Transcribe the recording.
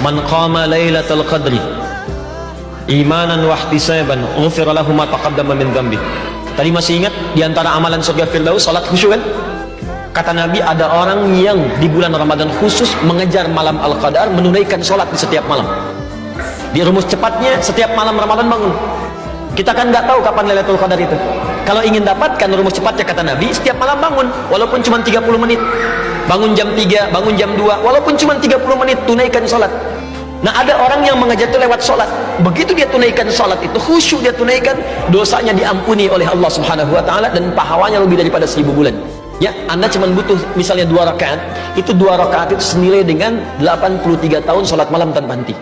Man qama lailatul qadri imanan wa ihtisaban ghufira lahu ma taqaddama min dhanbi. Tadi masih ingat di antara amalan surga Firdaus salat khusyuk kan? Kata Nabi ada orang yang di bulan Ramadan khusus mengejar malam Al-Qadar menunaikan sholat di setiap malam. Di rumus cepatnya setiap malam Ramadan bangun. Kita kan nggak tahu kapan Lailatul Qadar itu. Kalau ingin dapatkan rumus cepatnya kata Nabi, setiap malam bangun walaupun cuma 30 menit. Bangun jam 3, bangun jam 2, walaupun cuma 30 menit tunaikan sholat. Nah ada orang yang mengejar itu lewat sholat Begitu dia tunaikan sholat itu Khusyuk dia tunaikan Dosanya diampuni oleh Allah subhanahu wa ta'ala Dan pahalanya lebih daripada seribu bulan. Ya, Anda cuma butuh misalnya dua rakaat. Itu dua rakaat itu senilai dengan 83 tahun sholat malam tanpa henti